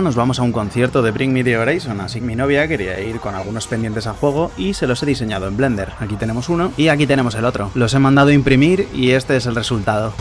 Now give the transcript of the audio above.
nos vamos a un concierto de Bring Me The Horizon, así que mi novia quería ir con algunos pendientes a juego y se los he diseñado en Blender. Aquí tenemos uno y aquí tenemos el otro. Los he mandado a imprimir y este es el resultado.